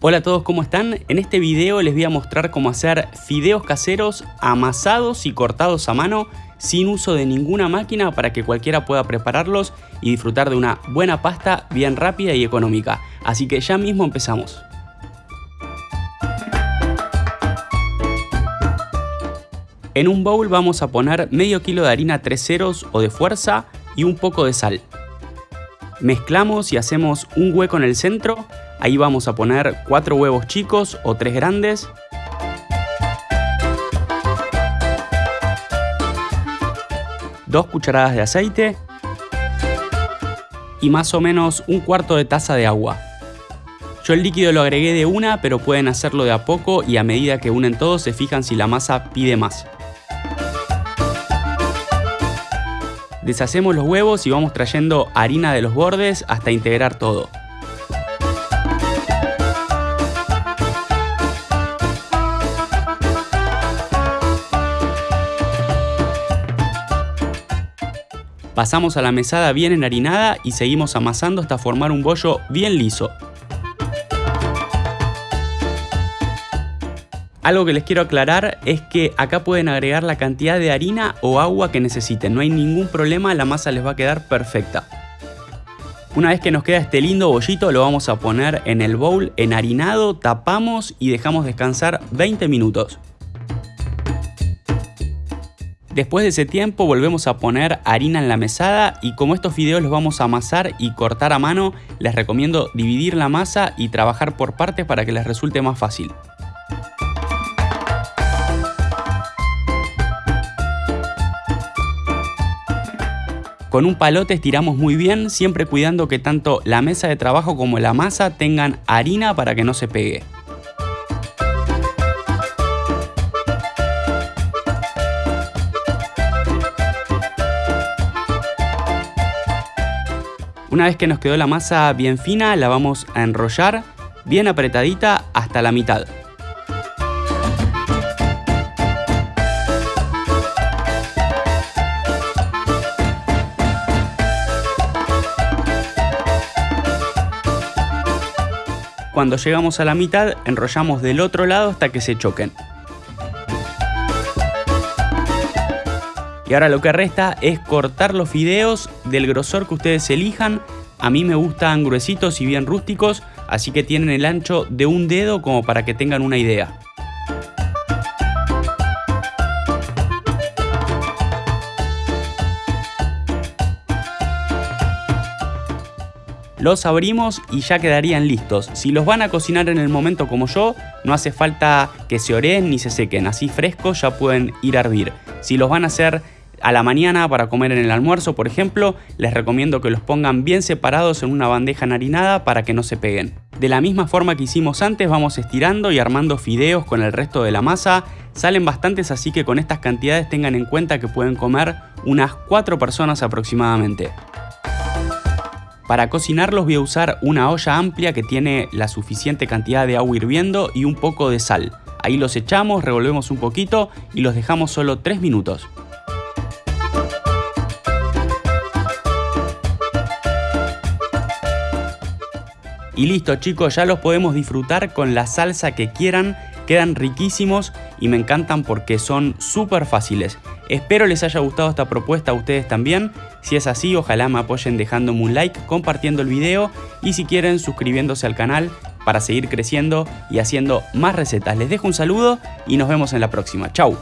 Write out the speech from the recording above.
Hola a todos, ¿cómo están? En este video les voy a mostrar cómo hacer fideos caseros amasados y cortados a mano sin uso de ninguna máquina para que cualquiera pueda prepararlos y disfrutar de una buena pasta bien rápida y económica. Así que ya mismo empezamos. En un bowl vamos a poner medio kilo de harina 3 ceros o de fuerza y un poco de sal. Mezclamos y hacemos un hueco en el centro Ahí vamos a poner 4 huevos chicos o 3 grandes. Dos cucharadas de aceite. Y más o menos un cuarto de taza de agua. Yo el líquido lo agregué de una, pero pueden hacerlo de a poco y a medida que unen todos se fijan si la masa pide más. Deshacemos los huevos y vamos trayendo harina de los bordes hasta integrar todo. Pasamos a la mesada bien enharinada y seguimos amasando hasta formar un bollo bien liso. Algo que les quiero aclarar es que acá pueden agregar la cantidad de harina o agua que necesiten, no hay ningún problema, la masa les va a quedar perfecta. Una vez que nos queda este lindo bollito lo vamos a poner en el bowl enharinado, tapamos y dejamos descansar 20 minutos. Después de ese tiempo volvemos a poner harina en la mesada y como estos fideos los vamos a amasar y cortar a mano, les recomiendo dividir la masa y trabajar por partes para que les resulte más fácil. Con un palote estiramos muy bien, siempre cuidando que tanto la mesa de trabajo como la masa tengan harina para que no se pegue. Una vez que nos quedó la masa bien fina, la vamos a enrollar bien apretadita hasta la mitad. Cuando llegamos a la mitad, enrollamos del otro lado hasta que se choquen. Y ahora lo que resta es cortar los fideos del grosor que ustedes elijan. A mí me gustan gruesitos y bien rústicos, así que tienen el ancho de un dedo como para que tengan una idea. Los abrimos y ya quedarían listos. Si los van a cocinar en el momento como yo, no hace falta que se oreen ni se sequen. Así frescos ya pueden ir a hervir. Si los van a hacer a la mañana para comer en el almuerzo, por ejemplo, les recomiendo que los pongan bien separados en una bandeja narinada para que no se peguen. De la misma forma que hicimos antes, vamos estirando y armando fideos con el resto de la masa. Salen bastantes, así que con estas cantidades tengan en cuenta que pueden comer unas 4 personas aproximadamente. Para cocinarlos voy a usar una olla amplia que tiene la suficiente cantidad de agua hirviendo y un poco de sal. Ahí los echamos, revolvemos un poquito y los dejamos solo 3 minutos. Y listo chicos, ya los podemos disfrutar con la salsa que quieran, quedan riquísimos y me encantan porque son súper fáciles. Espero les haya gustado esta propuesta a ustedes también, si es así ojalá me apoyen dejándome un like, compartiendo el video y si quieren suscribiéndose al canal para seguir creciendo y haciendo más recetas. Les dejo un saludo y nos vemos en la próxima. Chau.